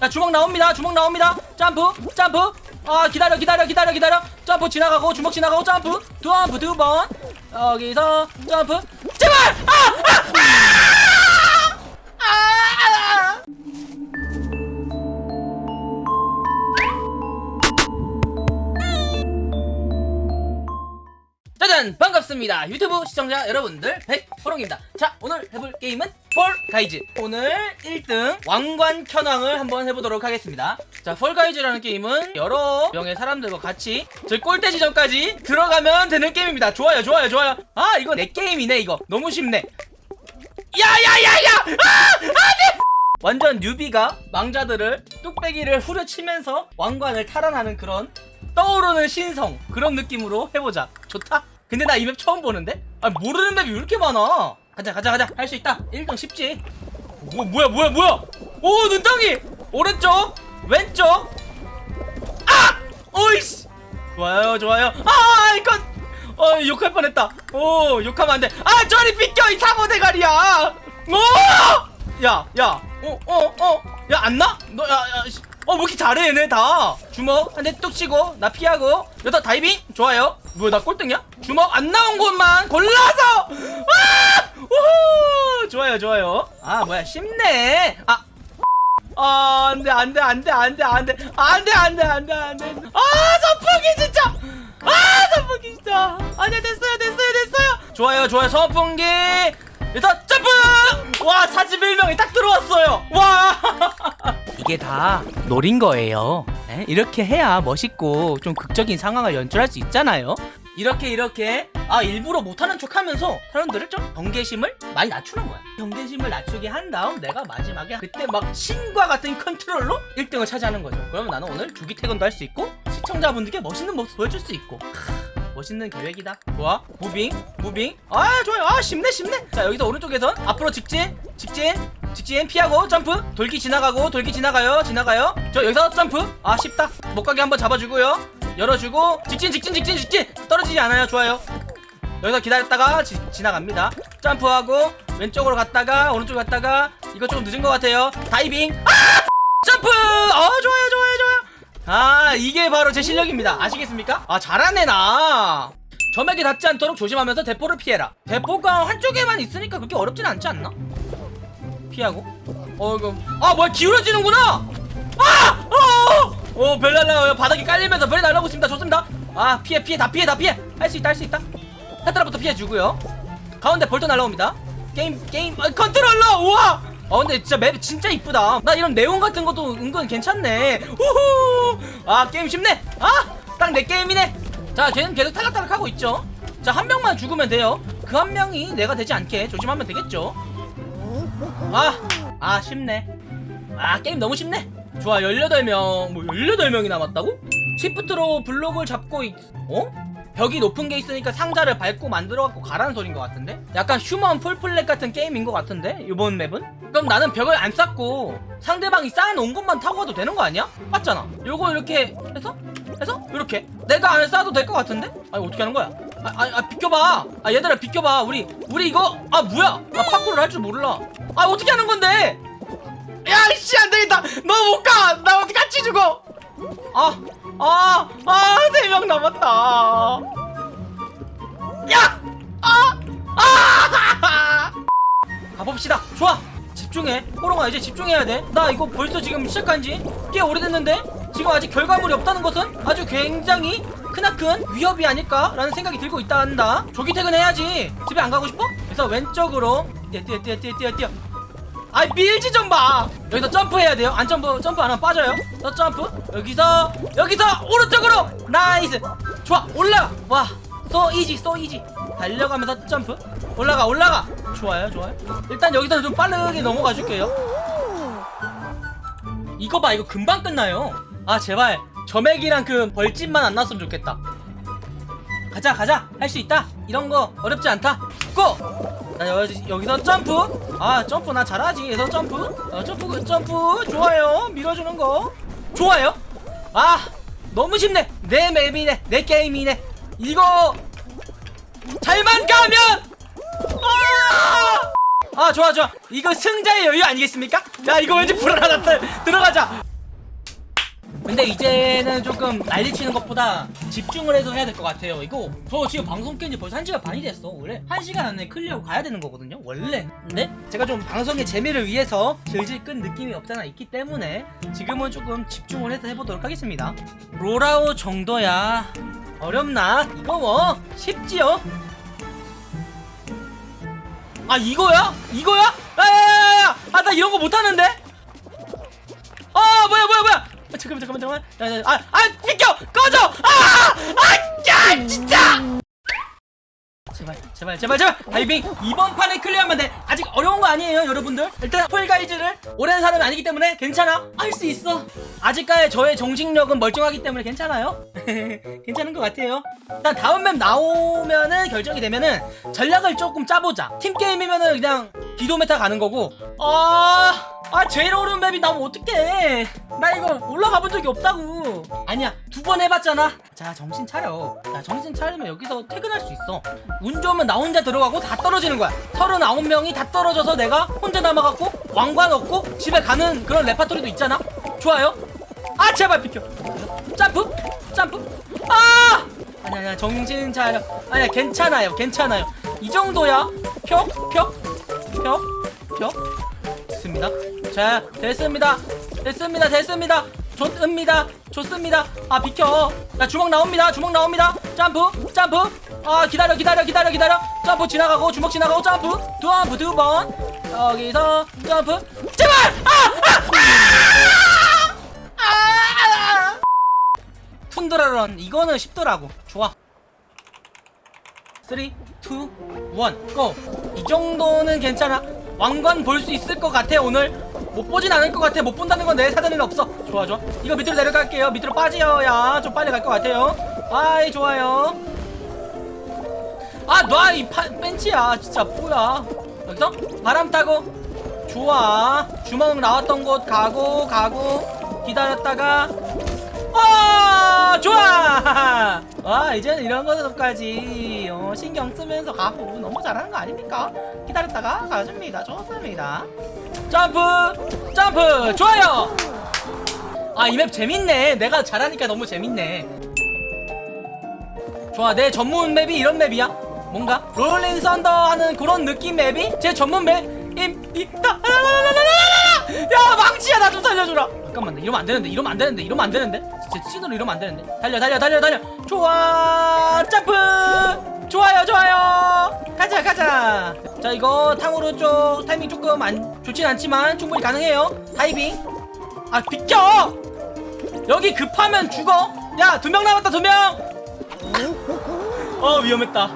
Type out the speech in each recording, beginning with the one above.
자 주먹 나옵니다. 주먹 나옵니다. 점프 점프. 아 기다려 기다려 기다려 기다려. 점프 지나가고 주먹 지나가고 점프. 점프 두번. 여기서 점프. 제발! 아! 아! 짜잔 반갑습니다. 유튜브 시청자 여러분들. 백호롱입니다. 자 오늘 해볼 게임은 폴가이즈 오늘 1등 왕관 켜왕을 한번 해보도록 하겠습니다. 자 폴가이즈라는 게임은 여러 명의 사람들과 같이 저기 골대 지점까지 들어가면 되는 게임입니다. 좋아요 좋아요 좋아요. 아 이거 내 게임이네 이거. 너무 쉽네. 야야야야! 아! 안돼! 완전 newbie가 망자들을 뚝배기를 후려치면서 왕관을 탈환하는 그런 떠오르는 신성 그런 느낌으로 해보자. 좋다? 근데 나 이 맵 처음 보는데? 아 모르는 맵이 왜 이렇게 많아? 가자 가자 가자. 할 수 있다. 1등 쉽지. 뭐 뭐야 뭐야 뭐야? 오 눈덩이! 오른쪽 왼쪽. 아! 오이씨! 좋아요 좋아요. 아 이건! 어 욕할 뻔했다. 오 욕하면 안돼. 아 저리 비켜 이 사고 대가리야! 오야야어어어야 안 나? 너야야 어왜 이렇게 잘해 얘네 다 주먹 한 대 뚝 치고 나 피하고 여기다 다이빙 좋아요 뭐야 나 꼴등이야 주먹 안 나온 곳만 골라서 아 우후 좋아요 좋아요 아 뭐야 쉽네 아 아, 안 돼, 안 돼, 안 돼, 안 돼, 안 돼, 안 돼, 안 돼, 안 돼, 안 돼. 아, 선풍기 진짜! 아, 선풍기 진짜! 아니야, 됐어요, 됐어요, 됐어요! 좋아요, 좋아요, 선풍기! 일단, 점프! 와, 41명이 딱 들어왔어요! 와! 이게 다 노린 거예요. 에? 이렇게 해야 멋있고 좀 극적인 상황을 연출할 수 있잖아요. 이렇게 이렇게 아 일부러 못하는 척하면서 사람들을 좀 경계심을 많이 낮추는 거야. 경계심을 낮추게 한 다음 내가 마지막에 그때 막 신과 같은 컨트롤로 1등을 차지하는 거죠. 그러면 나는 오늘 조기 퇴근도 할 수 있고 시청자분들께 멋있는 모습 보여줄 수 있고 크, 멋있는 계획이다. 좋아. moving moving. 아 좋아요. 아 쉽네 쉽네. 자 여기서 오른쪽에선 앞으로 직진 직진 직진 피하고 점프. 돌기 지나가고 돌기 지나가요. 지나가요. 저 여기서 점프. 아 쉽다. 못 가게 한번 잡아주고요. 열어주고 직진 직진 직진 직진. 떨어지지 않아요. 좋아요. 여기서 기다렸다가 지, 지나갑니다. 점프하고 왼쪽으로 갔다가 오른쪽 갔다가 이거 조금 늦은 것 같아요. 다이빙. 아! 점프! 어 좋아요 좋아요 좋아요. 아 이게 바로 제 실력입니다. 아시겠습니까? 아 잘하네 나. 점액에 닿지 않도록 조심하면서 대포를 피해라. 대포가 한쪽에만 있으니까 그렇게 어렵진 않지 않나? 피하고? 어 이거. 아 뭐야 기울어지는구나! 아! 어! 어, 별 날라와요. 바닥에 깔리면서 별이 날라오고 있습니다. 좋습니다. 아 피해 피해 다 피해 다 피해. 할 수 있다 할 수 있다. 헤드라부터 피해주고요. 가운데 볼도 날라옵니다. 게임 게임 아, 컨트롤러! 우와! 어 근데 진짜 맵 진짜 이쁘다. 나 이런 네온 같은 것도 은근 괜찮네. 우후! 아 게임 쉽네. 아 딱 내 게임이네. 자 걔는 계속 탈락탈락 하고 있죠. 자 한 명만 죽으면 돼요. 그 한 명이 내가 되지 않게 조심하면 되겠죠 아, 아 쉽네 아 게임 너무 쉽네 좋아 18명 뭐 18명이 남았다고? 시프트로 블록을 잡고 있... 어? 벽이 높은 게 있으니까 상자를 밟고 만들어갖고 가라는 소린 것 같은데? 약간 휴먼 폴 플랫 같은 게임인 것 같은데? 이번 맵은? 그럼 나는 벽을 안 쌓고 상대방이 쌓아놓은 것만 타고 가도 되는 거 아니야? 맞잖아 요거 이렇게 해서? 해서? 이렇게 내가 안 쌓아도 될 것 같은데? 아니 어떻게 하는 거야? 아, 아, 아 비켜봐. 아 얘들아 비켜봐. 우리 우리 이거 아 뭐야? 아 파쿠를 할 줄 몰라. 아 어떻게 하는 건데? 야씨 안되겠다. 너 못가 나 어떻게 같이 죽어. 아아아세 명 남았다. 야! 아! 아! 가봅시다. 좋아. 집중해. 호롱아 이제 집중해야 돼나 이거 벌써 지금 시작한 지 꽤 오래됐는데 지금 아직 결과물이 없다는 것은 아주 굉장히 크나큰 위협이 아닐까라는 생각이 들고 있다 한다. 조기 퇴근해야지. 집에 안 가고 싶어? 그래서 왼쪽으로 뛰어 뛰어 뛰어 뛰어 뛰어 아이 밀지 좀 마 여기서 점프해야 돼요. 안 점프 점프 안 하면 빠져요. 또 점프. 여기서 여기서 오른쪽으로! nice! 좋아 올라가! 와 so easy so easy 달려가면서 점프. 올라가 올라가! 좋아요 좋아요. 일단 여기서 좀 빠르게 넘어가 줄게요. 이거 봐 이거 금방 끝나요 아 제발. 점액이랑 그 벌집만 안 났으면 좋겠다. 가자 가자. 할 수 있다. 이런 거 어렵지 않다. Go! 나 여, 여기서 점프. 아 점프. 나 잘하지. 여기서 점프. 어, 점프 점프. 좋아요. 밀어주는 거. 좋아요. 아 너무 쉽네. 내 맵이네. 내 게임이네. 이거 잘만 가면! 아! 아 좋아 좋아. 이거 승자의 여유 아니겠습니까? 야 이거 왠지 불안하다. 들어가자 이제는 조금 난리치는 것보다 집중을 해서 해야 될 것 같아요 이거 저 지금 방송 깬지 벌써 1시간 반이 됐어 원래 1시간 안에 클리어하고 가야 되는 거거든요 원래 근데 제가 좀 방송의 재미를 위해서 질질 끈 느낌이 없잖아 있기 때문에 지금은 조금 집중을 해서 해보도록 하겠습니다 Roll Out 정도야 어렵나? 이거 뭐 쉽지요? 아 이거야? 이거야? 야야야야! 아 나 이런 거 못하는데? 아 아, 잠깐만 잠깐만 잠깐만. 야, 야, 아, 아 비켜 꺼져! 아아 진짜! 제발 제발 제발 제발. 다이빙 이번 판에 클리어하면 돼. 아직 어려운 거 아니에요 여러분들. 일단 Fall Guys를 오랜 사람이 아니기 때문에 괜찮아. 할 수 있어. 아직까지 저의 정신력은 멀쩡하기 때문에 괜찮아요. 괜찮은 것 같아요. 일단 다음 map 나오면은 결정이 되면은 전략을 조금 짜보자. 팀게임이면은 그냥 기도 meta 가는 거고. 아... 아 제일 어려운 map이 나오면 어떡해. 나 이거 올라가 본 적이 없다고. 아니야 두 번 해봤잖아. 자 정신 차려. 자 정신 차리면 여기서 퇴근할 수 있어. 운 좋으면 나 혼자 들어가고 다 떨어지는 거야. 39명이 다 떨어져서 내가 혼자 남아갖고 왕관 얻고 집에 가는 그런 레파토리도 있잖아. 좋아요? 아 제발 비켜. 점프 점프. 아! 아니야 아니야 정신 차려. 아니야 괜찮아요 괜찮아요. 이 정도야. 펴펴펴펴. 됐습니다 자 됐습니다. 됐습니다. 됐습니다. 좋습니다. 좋습니다. 아 비켜. 자 주먹 나옵니다. 주먹 나옵니다. 점프. 점프. 아 기다려 기다려 기다려 기다려. 점프 지나가고 주먹 지나가고 점프. 두번 두번. 여기서 점프. 제발! 아! 아! 아! 아! 툰드라런. 이거는 쉽더라고. 좋아. 3, 2, 1, 고! 이 정도는 괜찮아. 왕관 볼 수 있을 것 같아 오늘 못 보진 않을 것 같아. 못 본다는 건 내 사전에는 없어. 좋아 좋아. 이거 밑으로 내려갈게요. 밑으로 빠지어야 좀 빨리 갈 것 같아요. 아이 좋아요. 아놔이 벤치야. 진짜 뭐야. 여기서? 바람 타고. 좋아. 주먹 나왔던 곳 가고 가고. 기다렸다가. 어 좋아 와 이제는 이런 것까지. 어, 신경 쓰면서 가고 너무 잘하는 거 아닙니까? 기다렸다가 가줍니다. 좋습니다. 점프! 점프! 좋아요! 아 이 맵 재밌네. 내가 잘하니까 너무 재밌네. 좋아 내 전문 map이 이런 map이야. 뭔가? rolling thunder 하는 그런 느낌 map이? 제 전문 map? 임, 이, 아, 아, 아, 아, 아, 아, 야 망치야 나 좀 살려주라 잠깐만 이러면 안 되는데 이러면 안 되는데 이러면 안 되는데? 진짜 찐으로 이러면 안 되는데? 달려 달려 달려 달려! 좋아! 점프! 좋아요 좋아요! 가자 가자! 자 이거 탕후루 쪽 타이밍 조금 안 좋진 않지만 충분히 가능해요. 다이빙! 아 비켜! 여기 급하면 죽어! 야 두 명 남았다 두명어 위험했다.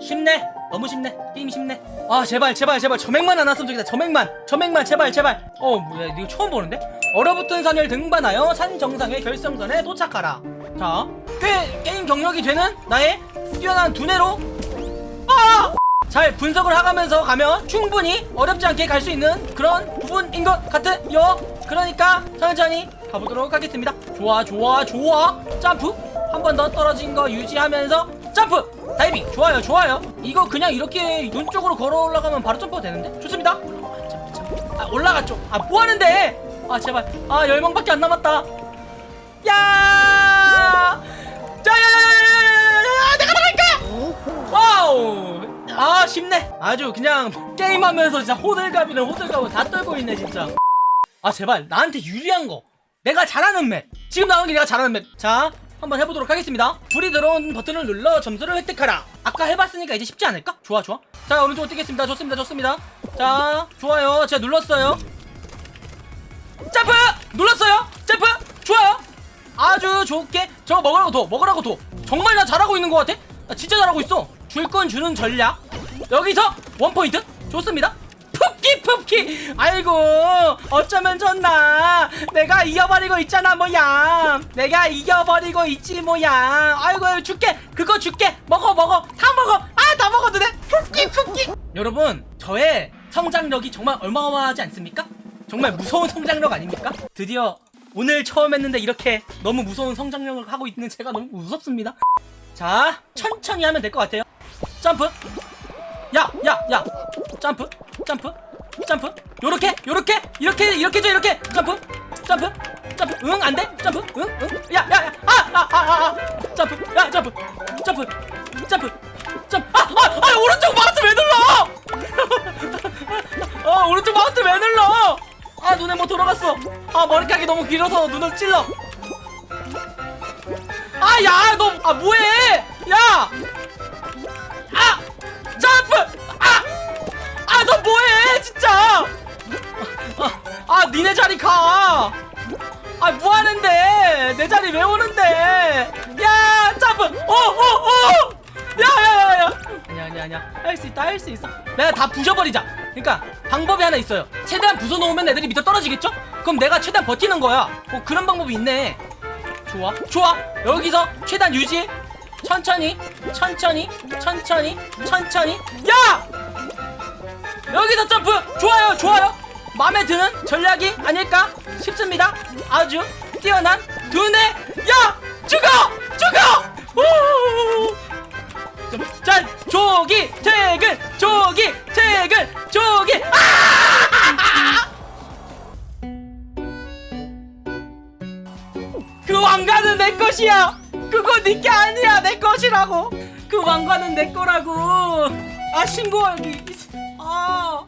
쉽네. 너무 쉽네. 게임이 쉽네. 아 제발 제발 제발. 저맥만 안 왔으면 좋겠다. 저맥만. 저맥만. 제발 제발. 어 뭐야 이거 처음 보는데 얼어붙은 산을 등반하여 산 정상의 결승선에 도착하라. 자 꽤 게임 경력이 되는 나의 뛰어난 두뇌로. 아! 잘 분석을 하면서 가면 충분히 어렵지 않게 갈 수 있는 그런 부분인 것 같아요. 그러니까 천천히 가보도록 하겠습니다. 좋아 좋아 좋아. 점프. 한 번 더 떨어진 거 유지하면서 점프. 다이빙. 좋아요 좋아요. 이거 그냥 이렇게 눈 쪽으로 걸어 올라가면 바로 점프가 되는데? 좋습니다. 아 올라갔죠. 아 뭐하는데 아 제발. 아 10명밖에 안 남았다. 야! 자야야야야야야 내가 나갈까? Wow! 아 쉽네. 아주 그냥 게임하면서 진짜 호들갑이는 호들갑을 다 떨고 있네 진짜. 아 제발. 나한테 유리한 거. 내가 잘하는 맵. 지금 나오는 게 내가 잘하는 맵자 한번 해보도록 하겠습니다. 불이 들어온 버튼을 눌러 점수를 획득하라. 아까 해봤으니까 이제 쉽지 않을까? 좋아 좋아. 자 오른쪽 뛰겠습니다? 좋습니다 좋습니다. 자 좋아요. 제가 눌렀어요 점프! 눌렀어요? 점프! 좋아요. 아주 좋게. 저거 먹으라고 둬 먹으라고 둬 정말 나 잘하고 있는 것 같아? 나 진짜 잘하고 있어. 줄 건 주는 전략. 여기서 원포인트. 좋습니다. 푹기 푹기. 아이고 어쩌면 좋나? 내가 이겨버리고 있잖아 뭐야. 내가 이겨버리고 있지 뭐야. 아이고 줄게. 그거 줄게. 먹어 먹어. 다 먹어. 아 다 먹어도 돼. 푹기 푹기. 여러분 저의 성장력이 정말 어마어마하지 않습니까? 정말 무서운 성장력 아닙니까? 드디어 오늘 처음 했는데 이렇게 너무 무서운 성장력을 하고 있는 제가 너무 무섭습니다. 자 천천히 하면 될 것 같아요. 점프. 야 야 야. 점프 점프 점프. 요렇게 요렇게 이렇게 이렇게 줘 이렇게. 점프 점프 점프. 응 안돼. 점프. 응응야야야 아아아아 점프. 야 점프. 점프. 점프. 점프. 아아 오른쪽 마우스 왜 눌러? 아 오른쪽 마우스 왜 눌러? 아 눈에 뭐 들어갔어 아 머리카락이 너무 길어서 눈을 찔러 아 야 너 아 뭐해 야 아! 점프! 아! 아, 너 뭐해, 진짜! 아, 아, 니네 자리 가! 아, 뭐 하는데? 내 자리 왜 오는데? 야, 점프! 오, 오, 오! 야, 야, 야, 야! 아니야, 아니야, 아니야. 할 수 있다, 할 수 있어. 내가 다 부셔버리자. 그러니까, 방법이 하나 있어요. 최대한 부숴놓으면 애들이 밑에 떨어지겠죠? 그럼 내가 최대한 버티는 거야. 어, 그런 방법이 있네. 좋아. 좋아. 여기서 최단 유지 천천히 천천히 천천히 천천히. 야! 여기서 점프! 좋아요 좋아요. 마음에 드는 전략이 아닐까 싶습니다. 아주 뛰어난 두뇌. 야! 죽어! 죽어! 오! 자 조기 퇴근 조기 퇴근 조기 아! 그 왕관은 내 것이야. 그거 네게 아니야. 내 것이라고. 그 왕관은 내 거라고. 아 신고하기. 아.